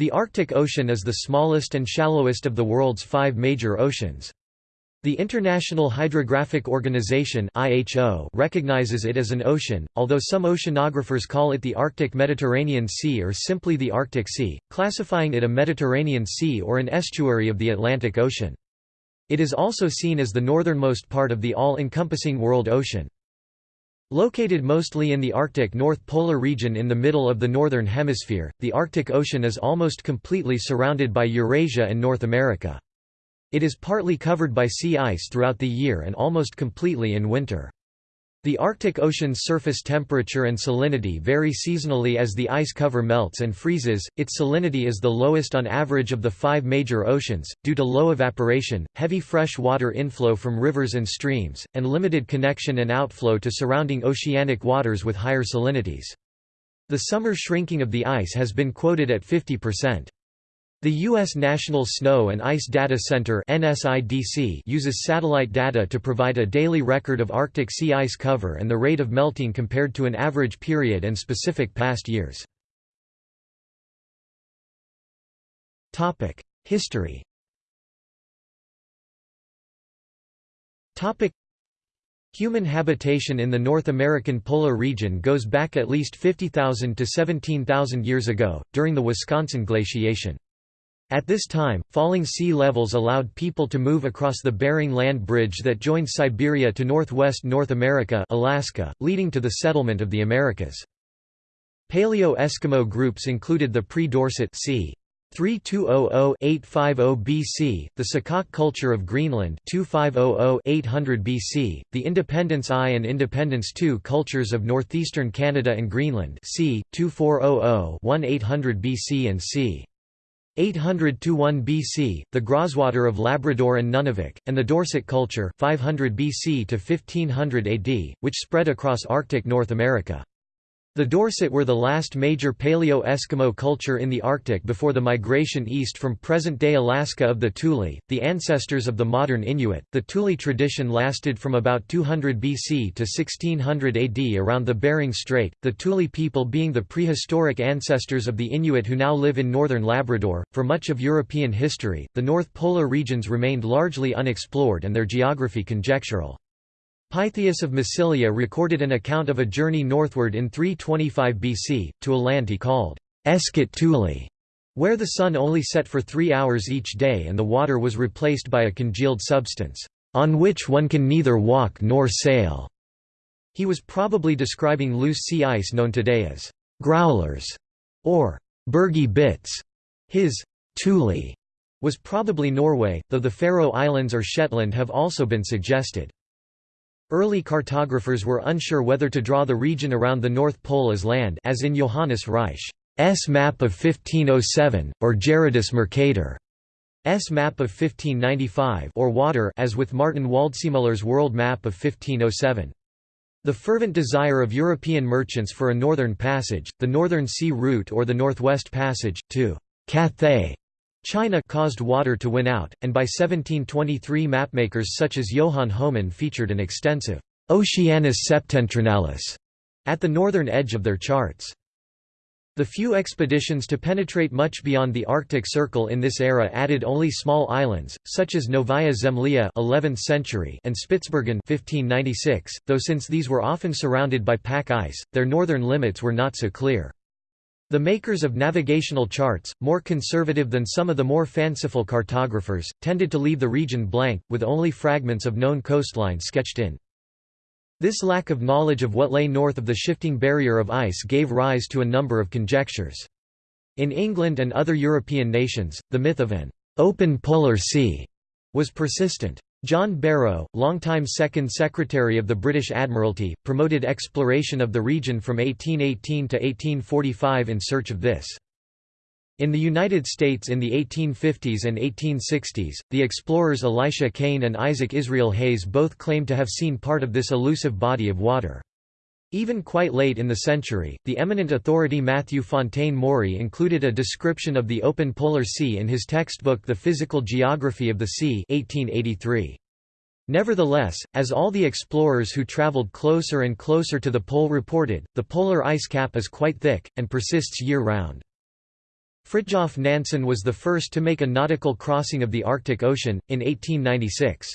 The Arctic Ocean is the smallest and shallowest of the world's five major oceans. The International Hydrographic Organization (IHO) recognizes it as an ocean, although some oceanographers call it the Arctic Mediterranean Sea or simply the Arctic Sea, classifying it a Mediterranean Sea or an estuary of the Atlantic Ocean. It is also seen as the northernmost part of the all-encompassing world ocean. Located mostly in the Arctic North Polar region in the middle of the Northern Hemisphere, the Arctic Ocean is almost completely surrounded by Eurasia and North America. It is partly covered by sea ice throughout the year and almost completely in winter. The Arctic Ocean's surface temperature and salinity vary seasonally as the ice cover melts and freezes. Its salinity is the lowest on average of the five major oceans, due to low evaporation, heavy fresh water inflow from rivers and streams, and limited connection and outflow to surrounding oceanic waters with higher salinities. The summer shrinking of the ice has been quoted at 50%. The U.S. National Snow and Ice Data Center uses satellite data to provide a daily record of Arctic sea ice cover and the rate of melting compared to an average period and specific past years. History Human habitation in the North American polar region goes back at least 50,000 to 17,000 years ago, during the Wisconsin glaciation. At this time, falling sea levels allowed people to move across the Bering Land Bridge that joined Siberia to northwest North America Alaska, leading to the settlement of the Americas. Paleo-Eskimo groups included the pre-Dorset c. 3200-850 BC, the Saqqaq culture of Greenland 2500-800 BC, the Independence I and Independence II cultures of northeastern Canada and Greenland c. 2400-1800 BC and c. 800–1 BC, the Groswater of Labrador and Nunavik, and the Dorset culture 500 BC to 1500 AD, which spread across Arctic North America. The Dorset were the last major Paleo-Eskimo culture in the Arctic before the migration east from present-day Alaska of the Thule, the ancestors of the modern Inuit. The Thule tradition lasted from about 200 BC to 1600 AD around the Bering Strait, the Thule people being the prehistoric ancestors of the Inuit who now live in northern Labrador. For much of European history, the North Polar regions remained largely unexplored and their geography conjectural. Pytheas of Massilia recorded an account of a journey northward in 325 BC, to a land he called Eschate Thule, where the sun only set for three hours each day and the water was replaced by a congealed substance, on which one can neither walk nor sail. He was probably describing loose sea ice known today as growlers or bergy bits. His Thule was probably Norway, though the Faroe Islands or Shetland have also been suggested. Early cartographers were unsure whether to draw the region around the North Pole as land as in Johannes Ruysch's map of 1507, or Gerardus Mercator's map of 1595 or water as with Martin Waldseemüller's world map of 1507. The fervent desire of European merchants for a northern passage, the Northern Sea Route or the Northwest Passage, to Cathay China caused water to win out, and by 1723 mapmakers such as Johann Homann featured an extensive Oceanus Septentrionalis at the northern edge of their charts. The few expeditions to penetrate much beyond the Arctic Circle in this era added only small islands, such as Novaya Zemlya 11th century and Spitsbergen 1596, though since these were often surrounded by pack ice, their northern limits were not so clear. The makers of navigational charts, more conservative than some of the more fanciful cartographers, tended to leave the region blank, with only fragments of known coastline sketched in. This lack of knowledge of what lay north of the shifting barrier of ice gave rise to a number of conjectures. In England and other European nations, the myth of an open polar sea was persistent. John Barrow, longtime Second Secretary of the British Admiralty, promoted exploration of the region from 1818 to 1845 in search of this. In the United States in the 1850s and 1860s, the explorers Elisha Kane and Isaac Israel Hayes both claimed to have seen part of this elusive body of water. Even quite late in the century, the eminent authority Matthew Fontaine Maury included a description of the open polar sea in his textbook The Physical Geography of the Sea 1883. Nevertheless, as all the explorers who traveled closer and closer to the pole reported, the polar ice cap is quite thick, and persists year-round. Fridtjof Nansen was the first to make a nautical crossing of the Arctic Ocean, in 1896.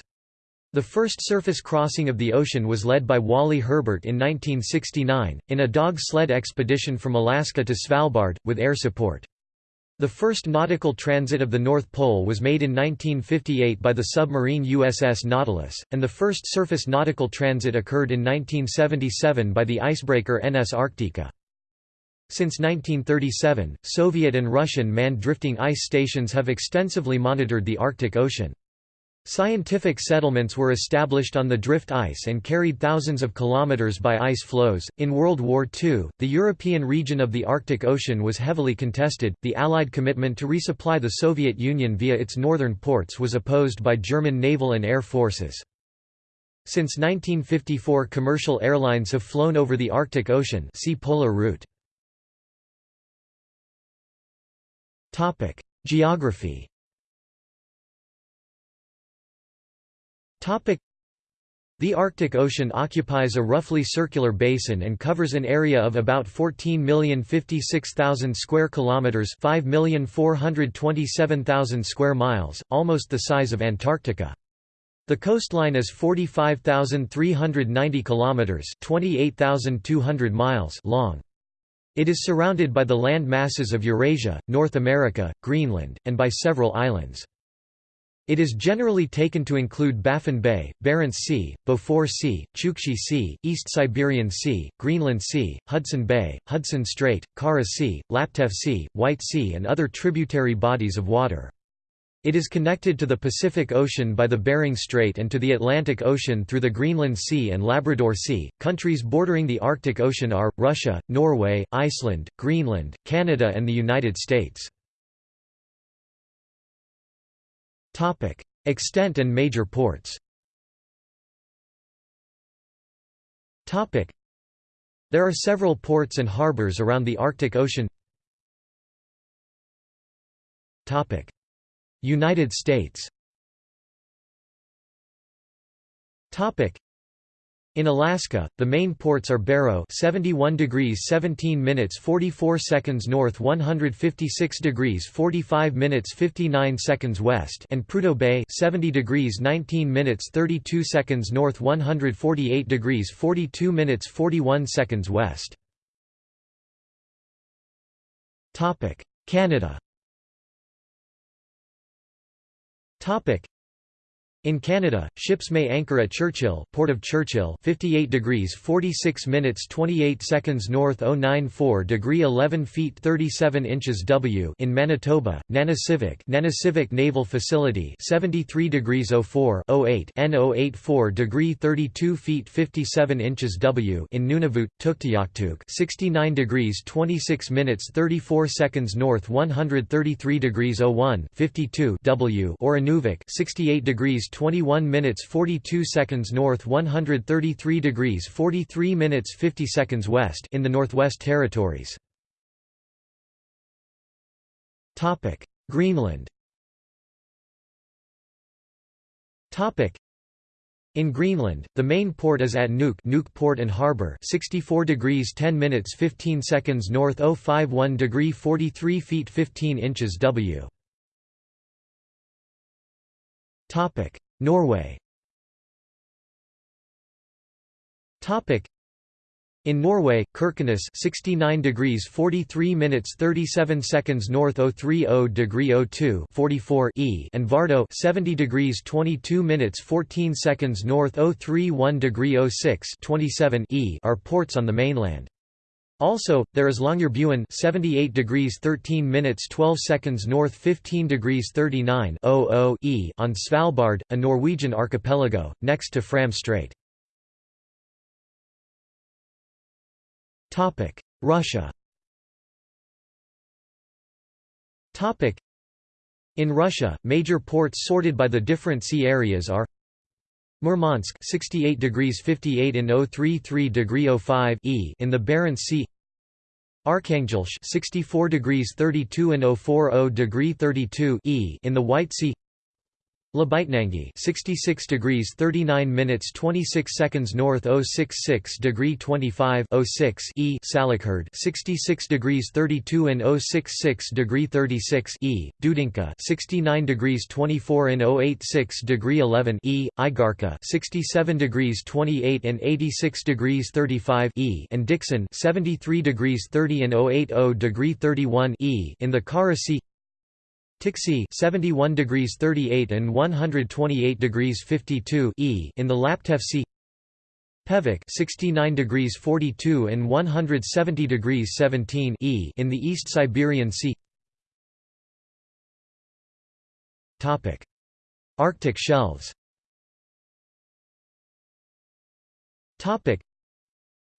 The first surface crossing of the ocean was led by Wally Herbert in 1969, in a dog sled expedition from Alaska to Svalbard, with air support. The first nautical transit of the North Pole was made in 1958 by the submarine USS Nautilus, and the first surface nautical transit occurred in 1977 by the icebreaker NS Arktika. Since 1937, Soviet and Russian manned drifting ice stations have extensively monitored the Arctic Ocean. Scientific settlements were established on the drift ice and carried thousands of kilometers by ice floes. In World War II, the European region of the Arctic Ocean was heavily contested. The Allied commitment to resupply the Soviet Union via its northern ports was opposed by German naval and air forces. Since 1954, commercial airlines have flown over the Arctic Ocean. See polar route. Topic: Geography. The Arctic Ocean occupies a roughly circular basin and covers an area of about 14,056,000 square kilometers, 5,427,000 square miles, almost the size of Antarctica. The coastline is 45,390 kilometers, 28,200 miles long. It is surrounded by the land masses of Eurasia, North America, Greenland, and by several islands. It is generally taken to include Baffin Bay, Barents Sea, Beaufort Sea, Chukchi Sea, East Siberian Sea, Greenland Sea, Hudson Bay, Hudson Strait, Kara Sea, Laptev Sea, White Sea and other tributary bodies of water. It is connected to the Pacific Ocean by the Bering Strait and to the Atlantic Ocean through the Greenland Sea and Labrador Sea. Countries bordering the Arctic Ocean are Russia, Norway, Iceland, Greenland, Canada, and the United States. Topic: Extent and major ports. Topic: There are several ports and harbors around the Arctic Ocean. Topic: United States. Topic: in Alaska, the main ports are Barrow 71 degrees 17 minutes 44 seconds north 156 degrees 45 minutes 59 seconds west and Prudhoe Bay 70 degrees 19 minutes 32 seconds north 148 degrees 42 minutes 41 seconds west. Canada in Canada, ships may anchor at Churchill, Port of Churchill, 58 degrees 46 minutes 28 seconds north 094 degree 11 feet 37 inches W in Manitoba, Nanisivik, Nanisivik Naval Facility, 73 degrees 04 08 N 084 degree 32 feet 57 inches W in Nunavut, Tuktoyaktuk, 69 degrees 26 minutes 34 seconds north 133 degrees 01 52 W or Inuvik, 68 degrees 21 minutes 42 seconds north 133 degrees 43 minutes 50 seconds west in the Northwest Territories. Topic: Greenland. Topic: in Greenland, the main port is at Nuuk, Nuuk Port and Harbour, 64 degrees 10 minutes 15 seconds north 051 degree 43 feet 15 inches W. Topic: Norway in Norway, Kirkenes 69 degrees 43 minutes 37 seconds north 030 degree 02 44 E and Vardø 70 degrees 22 minutes 14 seconds north 031 degree 06 27 E are ports on the mainland. Also, there is Longyearbyen 78 degrees 13 minutes 12 seconds north 15 degrees 39 e on Svalbard, a Norwegian archipelago, next to Fram Strait. Russia In Russia, major ports sorted by the different sea areas are Murmansk 68 degrees 58 in 033 degree 05 e in the Barents Sea. Arkhangelsk 64 degrees 32 and 040 degree 32 e in the White Sea Labytnangi 66 degrees 39 minutes 26 seconds north 066 degree 25 06 E Salekhard 66 degrees 32 and 066 degree 36 E Dudinka 69 degrees 24 and 086 degree 11 E Igarka 67 degrees 28 and 86 degrees 35 E and Dikson 73 degrees 30 and 080 degree 31 E in the Kara Sea Tiksi 71 degrees 38 and 128 degrees 52 E in the Laptev Sea Pevek 69 degrees 42 and 170 degrees 17 E in the East Siberian Sea. Topic. Arctic shelves. Topic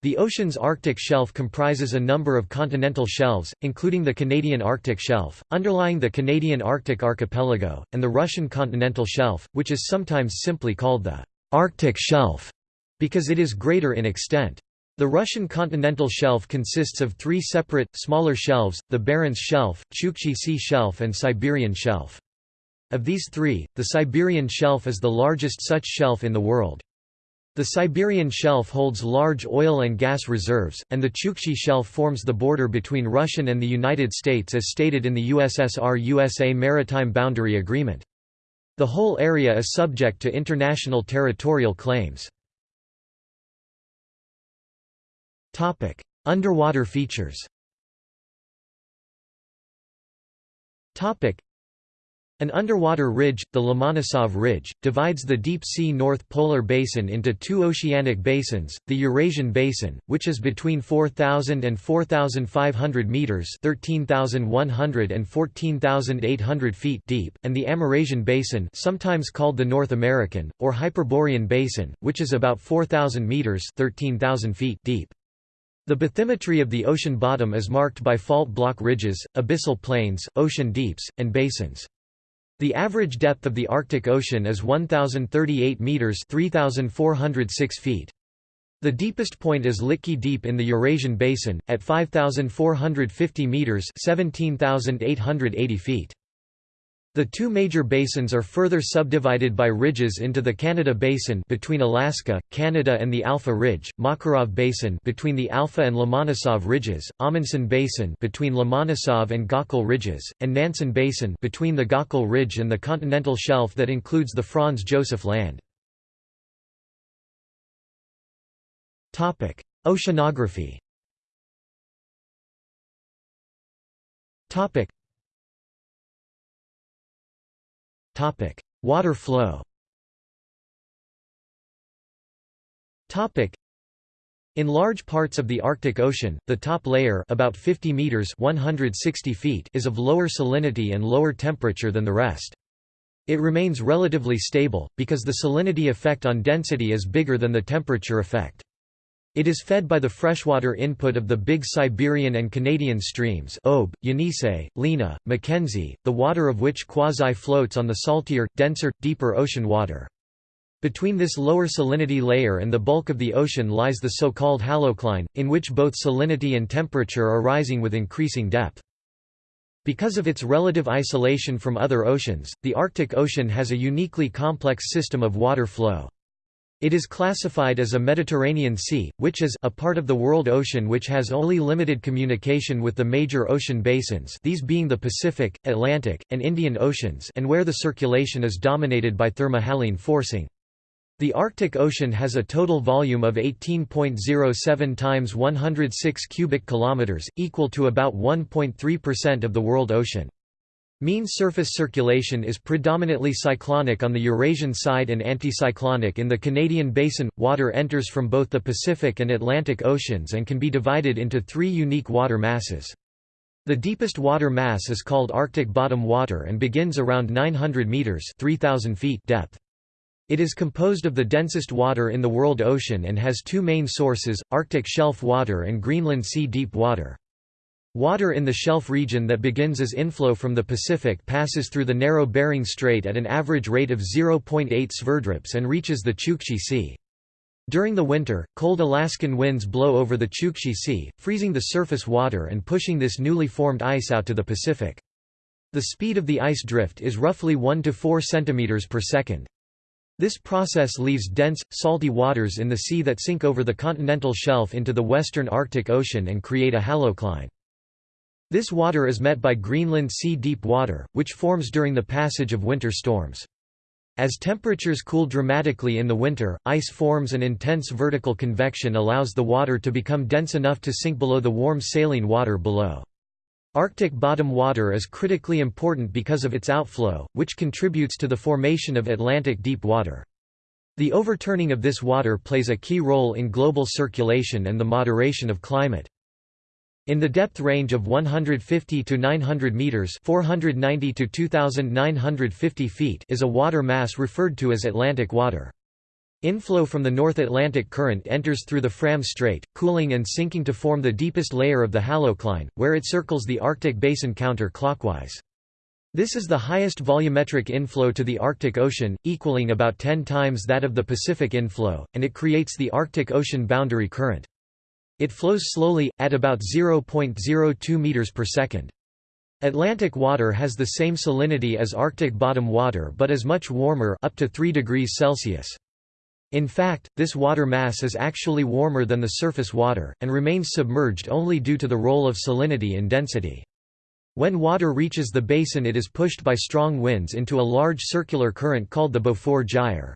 the ocean's Arctic shelf comprises a number of continental shelves, including the Canadian Arctic Shelf, underlying the Canadian Arctic Archipelago, and the Russian continental shelf, which is sometimes simply called the Arctic Shelf because it is greater in extent. The Russian continental shelf consists of three separate, smaller shelves, the Barents Shelf, Chukchi Sea Shelf and Siberian Shelf. Of these three, the Siberian Shelf is the largest such shelf in the world. The Siberian Shelf holds large oil and gas reserves, and the Chukchi Shelf forms the border between Russian and the United States as stated in the USSR-USA Maritime Boundary Agreement. The whole area is subject to international territorial claims. Underwater features an underwater ridge, the Lomonosov Ridge, divides the deep-sea North Polar Basin into two oceanic basins, the Eurasian Basin, which is between 4,000 and 4,500 metres 13,100 and 14,800 feet deep, and the Amerasian Basin sometimes called the North American, or Hyperborean Basin, which is about 4,000 metres 13,000 feet deep. The bathymetry of the ocean bottom is marked by fault block ridges, abyssal plains, ocean deeps, and basins. The average depth of the Arctic Ocean is 1038 meters, 3406 feet. The deepest point is Litke Deep in the Eurasian Basin at 5450 meters, 17880 feet. The two major basins are further subdivided by ridges into the Canada Basin between Alaska, Canada and the Alpha Ridge, Makarov Basin between the Alpha and Lomonosov Ridges, Amundsen Basin between Lomonosov and Gakkel Ridges, and Nansen Basin between the Gakkel Ridge and the continental shelf that includes the Franz Josef Land. Oceanography Topic: Water flow. Topic: In large parts of the Arctic Ocean, the top layer, about 50 meters (160 feet), is of lower salinity and lower temperature than the rest. It remains relatively stable because the salinity effect on density is bigger than the temperature effect. It is fed by the freshwater input of the big Siberian and Canadian streams Ob, Yenisei, Lena, Mackenzie, the water of which quasi-floats on the saltier, denser, deeper ocean water. Between this lower salinity layer and the bulk of the ocean lies the so-called halocline, in which both salinity and temperature are rising with increasing depth. Because of its relative isolation from other oceans, the Arctic Ocean has a uniquely complex system of water flow. It is classified as a Mediterranean Sea, which is a part of the world ocean which has only limited communication with the major ocean basins these being the Pacific, Atlantic, and Indian Oceans and where the circulation is dominated by thermohaline forcing. The Arctic Ocean has a total volume of 18.07 times 106 cubic kilometers, equal to about 1.3% of the world ocean. Mean surface circulation is predominantly cyclonic on the Eurasian side and anticyclonic in the Canadian basin. Water enters from both the Pacific and Atlantic Oceans and can be divided into three unique water masses. The deepest water mass is called Arctic bottom water and begins around 900 meters (3000 feet) depth. It is composed of the densest water in the world ocean and has two main sources, Arctic shelf water and Greenland sea deep water. Water in the shelf region that begins as inflow from the Pacific passes through the narrow Bering Strait at an average rate of 0.8 sverdrups and reaches the Chukchi Sea. During the winter, cold Alaskan winds blow over the Chukchi Sea, freezing the surface water and pushing this newly formed ice out to the Pacific. The speed of the ice drift is roughly 1 to 4 cm per second. This process leaves dense, salty waters in the sea that sink over the continental shelf into the western Arctic Ocean and create a halocline. This water is met by Greenland sea deep water, which forms during the passage of winter storms. As temperatures cool dramatically in the winter, ice forms and intense vertical convection allows the water to become dense enough to sink below the warm saline water below. Arctic bottom water is critically important because of its outflow, which contributes to the formation of Atlantic deep water. The overturning of this water plays a key role in global circulation and the moderation of climate. In the depth range of 150 to 900 meters, 490 to 2950 feet, is a water mass referred to as Atlantic water. Inflow from the North Atlantic Current enters through the Fram Strait, cooling and sinking to form the deepest layer of the halocline, where it circles the Arctic basin counter-clockwise. This is the highest volumetric inflow to the Arctic Ocean, equaling about 10 times that of the Pacific inflow, and it creates the Arctic Ocean boundary current. It flows slowly, at about 0.02 meters per second. Atlantic water has the same salinity as Arctic bottom water but is much warmer up to 3 degrees Celsius. In fact, this water mass is actually warmer than the surface water, and remains submerged only due to the role of salinity in density. When water reaches the basin it is pushed by strong winds into a large circular current called the Beaufort Gyre.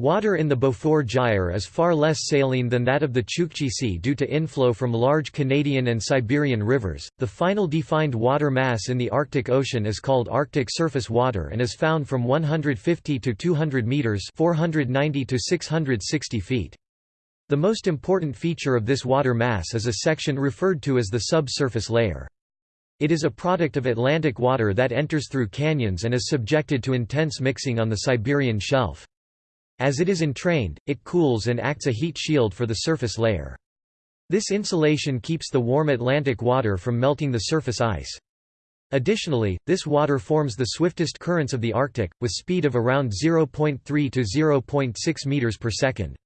Water in the Beaufort Gyre is far less saline than that of the Chukchi Sea due to inflow from large Canadian and Siberian rivers. The final defined water mass in the Arctic Ocean is called Arctic surface water and is found from 150 to 200 meters, 490 to 660 feet. The most important feature of this water mass is a section referred to as the subsurface layer. It is a product of Atlantic water that enters through canyons and is subjected to intense mixing on the Siberian shelf. As it is entrained, it cools and acts a heat shield for the surface layer. This insulation keeps the warm Atlantic water from melting the surface ice. Additionally, this water forms the swiftest currents of the Arctic, with speed of around 0.3 to 0.6 meters per second.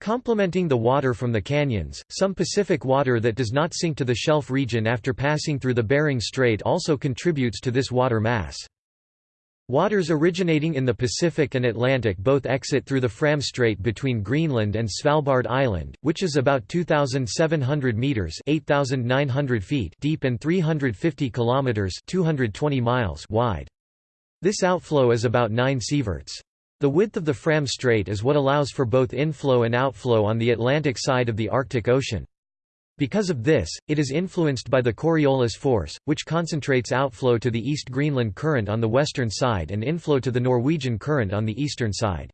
Complementing the water from the canyons, some Pacific water that does not sink to the shelf region after passing through the Bering Strait also contributes to this water mass. Waters originating in the Pacific and Atlantic both exit through the Fram Strait between Greenland and Svalbard Island, which is about 2,700 meters (8,900 feet) deep and 350 kilometers (220 miles) wide. This outflow is about 9 sieverts. The width of the Fram Strait is what allows for both inflow and outflow on the Atlantic side of the Arctic Ocean. Because of this, it is influenced by the Coriolis force, which concentrates outflow to the East Greenland Current on the western side and inflow to the Norwegian Current on the eastern side.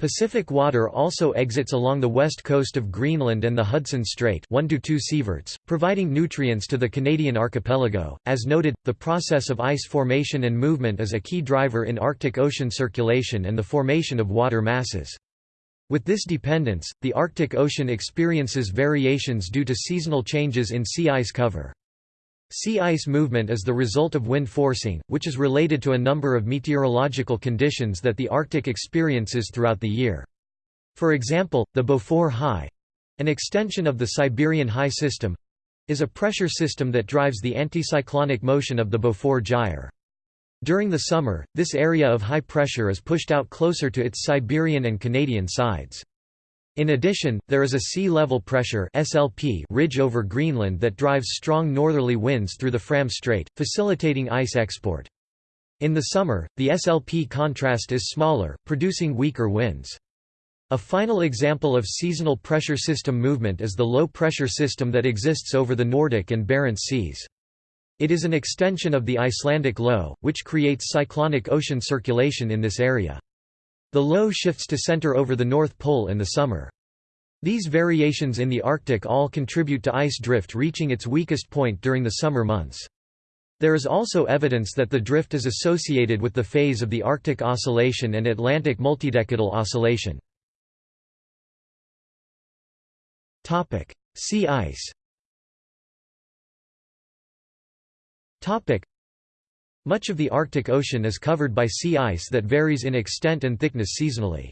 Pacific water also exits along the west coast of Greenland and the Hudson Strait 1 to 2 sieverts, providing nutrients to the Canadian archipelago. As noted, the process of ice formation and movement is a key driver in Arctic Ocean circulation and the formation of water masses. With this dependence, the Arctic Ocean experiences variations due to seasonal changes in sea ice cover. Sea ice movement is the result of wind forcing, which is related to a number of meteorological conditions that the Arctic experiences throughout the year. For example, the Beaufort High—an extension of the Siberian High system—is a pressure system that drives the anticyclonic motion of the Beaufort Gyre. During the summer, this area of high pressure is pushed out closer to its Siberian and Canadian sides. In addition, there is a sea level pressure SLP ridge over Greenland that drives strong northerly winds through the Fram Strait, facilitating ice export. In the summer, the SLP contrast is smaller, producing weaker winds. A final example of seasonal pressure system movement is the low pressure system that exists over the Nordic and Barents Seas. It is an extension of the Icelandic low, which creates cyclonic ocean circulation in this area. The low shifts to center over the North Pole in the summer. These variations in the Arctic all contribute to ice drift reaching its weakest point during the summer months. There is also evidence that the drift is associated with the phase of the Arctic Oscillation and Atlantic multidecadal oscillation. Sea ice Much of the Arctic Ocean is covered by sea ice that varies in extent and thickness seasonally.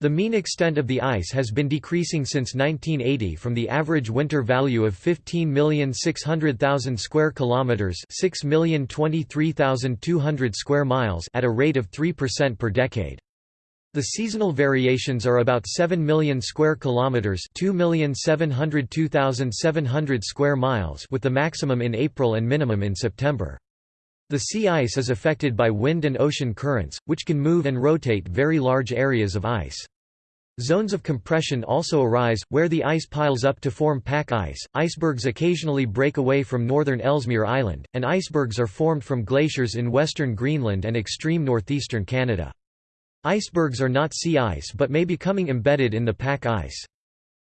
The mean extent of the ice has been decreasing since 1980 from the average winter value of 15,600,000 square kilometers, 6,023,200 square miles at a rate of 3% per decade. The seasonal variations are about 7 million square kilometers, 2,702,700 square miles, with the maximum in April and minimum in September. The sea ice is affected by wind and ocean currents, which can move and rotate very large areas of ice. Zones of compression also arise, where the ice piles up to form pack ice. Icebergs occasionally break away from northern Ellesmere Island, and icebergs are formed from glaciers in western Greenland and extreme northeastern Canada. Icebergs are not sea ice but may be becoming embedded in the pack ice.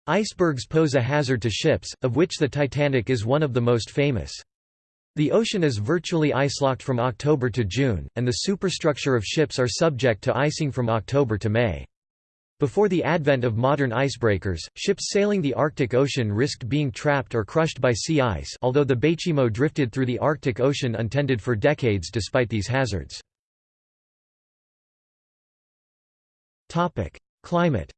Icebergs pose a hazard to ships, of which the Titanic is one of the most famous. The ocean is virtually ice-locked from October to June, and the superstructure of ships are subject to icing from October to May. Before the advent of modern icebreakers, ships sailing the Arctic Ocean risked being trapped or crushed by sea ice although the Baychimo drifted through the Arctic Ocean untended for decades despite these hazards. Climate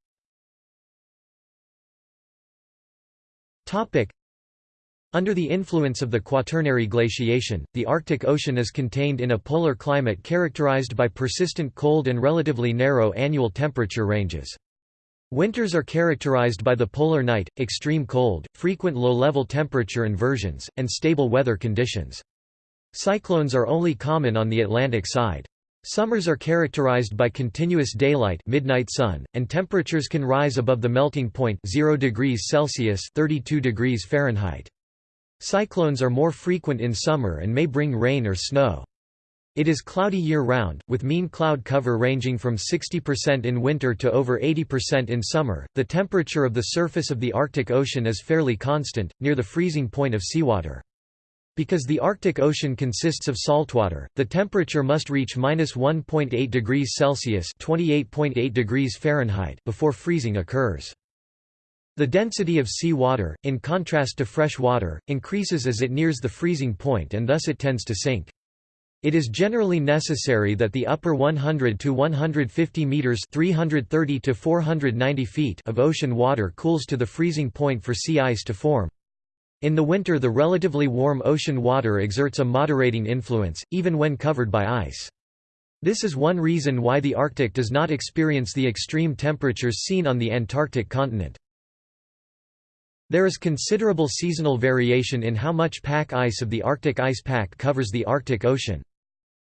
under the influence of the Quaternary glaciation, the Arctic Ocean is contained in a polar climate characterized by persistent cold and relatively narrow annual temperature ranges. Winters are characterized by the polar night, extreme cold, frequent low-level temperature inversions, and stable weather conditions. Cyclones are only common on the Atlantic side. Summers are characterized by continuous daylight midnight sun, and temperatures can rise above the melting point 0 degrees Celsius 32 degrees Fahrenheit. Cyclones are more frequent in summer and may bring rain or snow. It is cloudy year-round, with mean cloud cover ranging from 60% in winter to over 80% in summer. The temperature of the surface of the Arctic Ocean is fairly constant, near the freezing point of seawater. Because the Arctic Ocean consists of saltwater, the temperature must reach -1.8 degrees Celsius (28.8 degrees Fahrenheit) before freezing occurs. The density of sea water, in contrast to fresh water, increases as it nears the freezing point and thus it tends to sink. It is generally necessary that the upper 100 to 150 meters (330 to 490 feet) of ocean water cools to the freezing point for sea ice to form. In the winter the relatively warm ocean water exerts a moderating influence, even when covered by ice. This is one reason why the Arctic does not experience the extreme temperatures seen on the Antarctic continent. There is considerable seasonal variation in how much pack ice of the Arctic ice pack covers the Arctic Ocean.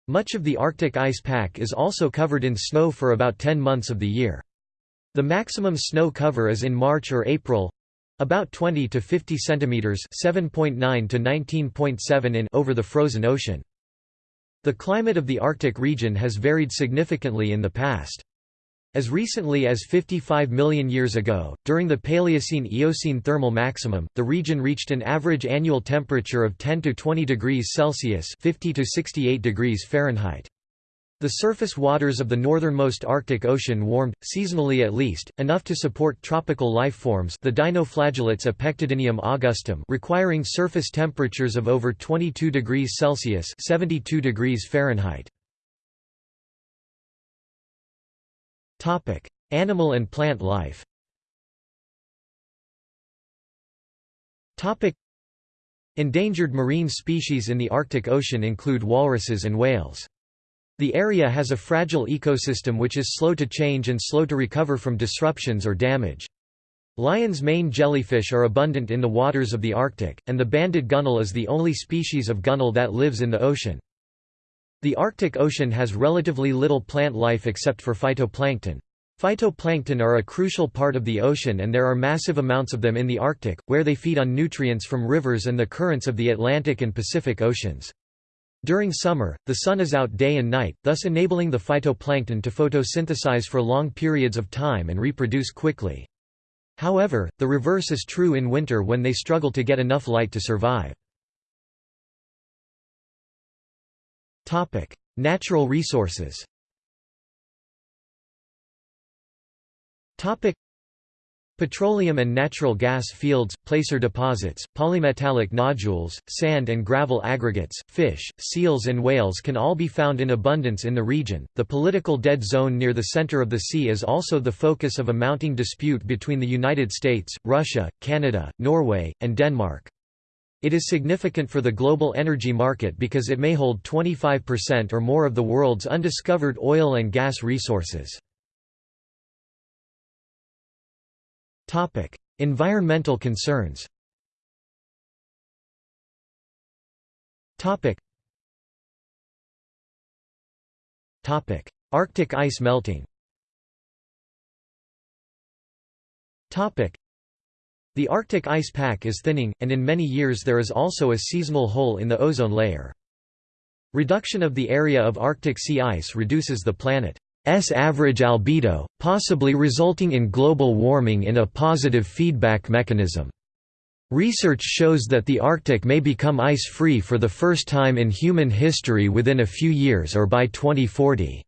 Much of the Arctic ice pack is also covered in snow for about 10 months of the year. The maximum snow cover is in March or April about 20 to 50 centimeters 7.9 to 19.7 in over the frozen ocean. The climate of the Arctic region has varied significantly in the past. As recently as 55 million years ago, during the Paleocene-Eocene thermal maximum, the region reached an average annual temperature of 10 to 20 degrees Celsius 50 to 68 degrees Fahrenheit. The surface waters of the northernmost Arctic Ocean warmed, seasonally at least, enough to support tropical life forms the dinoflagellates Apectodinium augustum requiring surface temperatures of over 22 degrees Celsius 72 degrees Fahrenheit. Animal and plant life Endangered marine species in the Arctic Ocean include walruses and whales. The area has a fragile ecosystem which is slow to change and slow to recover from disruptions or damage. Lion's mane jellyfish are abundant in the waters of the Arctic, and the banded gunnel is the only species of gunnel that lives in the ocean. The Arctic Ocean has relatively little plant life except for phytoplankton. Phytoplankton are a crucial part of the ocean and there are massive amounts of them in the Arctic, where they feed on nutrients from rivers and the currents of the Atlantic and Pacific Oceans. During summer, the sun is out day and night, thus enabling the phytoplankton to photosynthesize for long periods of time and reproduce quickly. However, the reverse is true in winter when they struggle to get enough light to survive. Natural resources. Petroleum and natural gas fields, placer deposits, polymetallic nodules, sand and gravel aggregates, fish, seals, and whales can all be found in abundance in the region. The political dead zone near the center of the sea is also the focus of a mounting dispute between the United States, Russia, Canada, Norway, and Denmark. It is significant for the global energy market because it may hold 25% or more of the world's undiscovered oil and gas resources. Topic: Environmental concerns. Topic. Topic: Arctic ice melting. Topic: The Arctic ice pack is thinning, and in many years there is also a seasonal hole in the ozone layer. Reduction of the area of Arctic sea ice reduces the planet S average albedo, possibly resulting in global warming in a positive feedback mechanism. Research shows that the Arctic may become ice-free for the first time in human history within a few years or by 2040.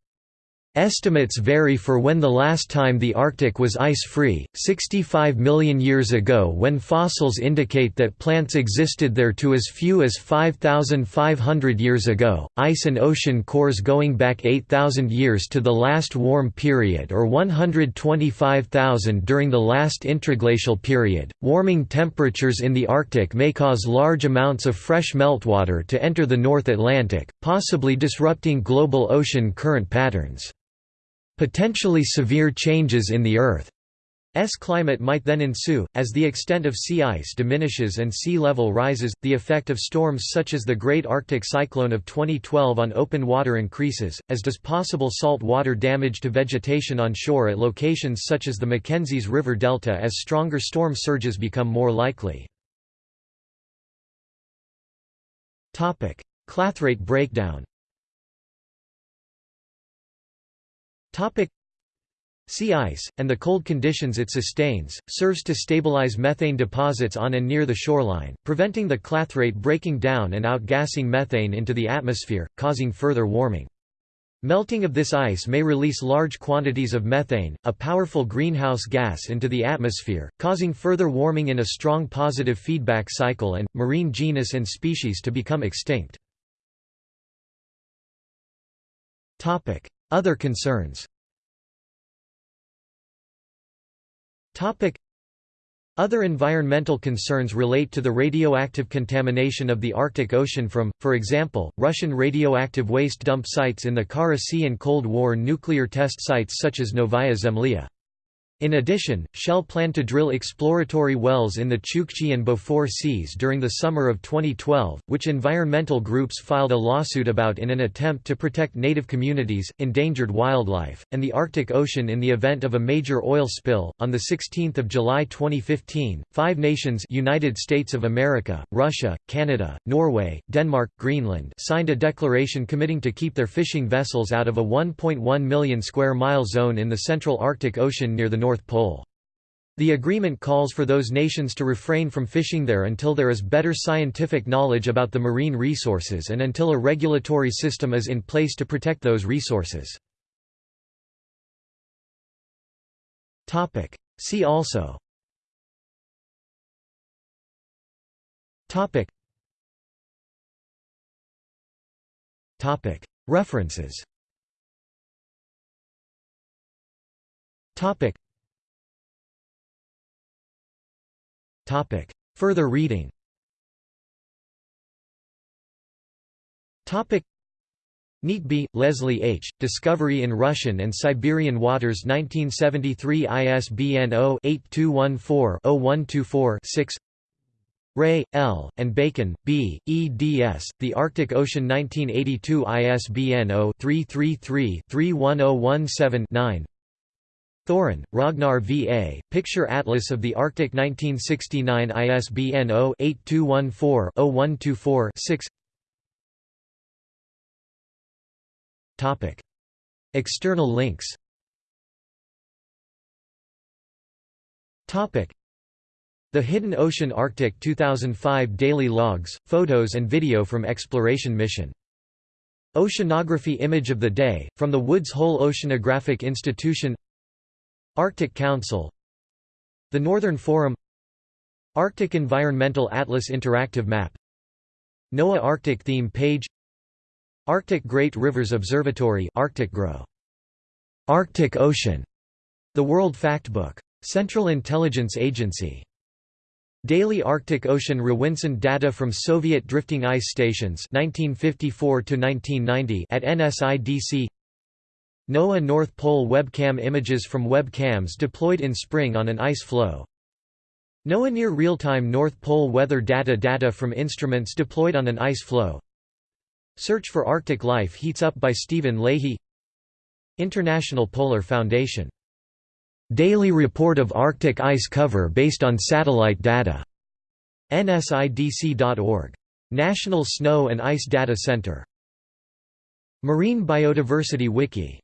Estimates vary for when the last time the Arctic was ice-free, 65 million years ago when fossils indicate that plants existed there to as few as 5,500 years ago, ice and ocean cores going back 8,000 years to the last warm period or 125,000 during the last interglacial period. Warming temperatures in the Arctic may cause large amounts of fresh meltwater to enter the North Atlantic, possibly disrupting global ocean current patterns. Potentially severe changes in the Earth's climate might then ensue, as the extent of sea ice diminishes and sea level rises, the effect of storms such as the Great Arctic Cyclone of 2012 on open water increases, as does possible salt water damage to vegetation on shore at locations such as the Mackenzie River Delta as stronger storm surges become more likely. Clathrate breakdown Sea ice, and the cold conditions it sustains, serves to stabilize methane deposits on and near the shoreline, preventing the clathrate breaking down and outgassing methane into the atmosphere, causing further warming. Melting of this ice may release large quantities of methane, a powerful greenhouse gas into the atmosphere, causing further warming in a strong positive feedback cycle and, marine genus and species to become extinct. Other concerns other environmental concerns relate to the radioactive contamination of the Arctic Ocean from, for example, Russian radioactive waste dump sites in the Kara Sea and Cold War nuclear test sites such as Novaya Zemlya. In addition, Shell planned to drill exploratory wells in the Chukchi and Beaufort Seas during the summer of 2012, which environmental groups filed a lawsuit about in an attempt to protect native communities, endangered wildlife, and the Arctic Ocean in the event of a major oil spill. On the 16th of July 2015, five nations United States of America, Russia, Canada, Norway, Denmark, Greenland signed a declaration committing to keep their fishing vessels out of a 1.1 million square mile zone in the central Arctic Ocean near the North Pole. The agreement calls for those nations to refrain from fishing there until there is better scientific knowledge about the marine resources and until a regulatory system is in place to protect those resources. See also. References Topic. Further reading Topic. Neatby, Leslie H., Discovery in Russian and Siberian Waters 1973 ISBN 0-8214-0124-6 Ray, L., and Bacon, B., eds. The Arctic Ocean 1982 ISBN 0-333-31017-9 Thoren, Ragnar V. A., Picture Atlas of the Arctic 1969 ISBN 0-8214-0124-6 External links The Hidden Ocean Arctic 2005 Daily Logs, photos and video from exploration mission. Oceanography Image of the Day, from the Woods Hole Oceanographic Institution Arctic Council The Northern Forum Arctic Environmental Atlas Interactive Map NOAA Arctic Theme Page Arctic Great Rivers Observatory Arctic GRO. Arctic Ocean The World Factbook. Central Intelligence Agency Daily Arctic Ocean Rawinsonde data from Soviet drifting ice stations 1954 to 1990 at NSIDC NOAA North Pole webcam images from webcams deployed in spring on an ice floe NOAA near real-time North Pole weather data data from instruments deployed on an ice floe Search for Arctic Life heats up by Stephen Leahy International Polar Foundation Daily report of Arctic ice cover based on satellite data. NSIDC.org. National Snow and Ice Data Center. Marine Biodiversity Wiki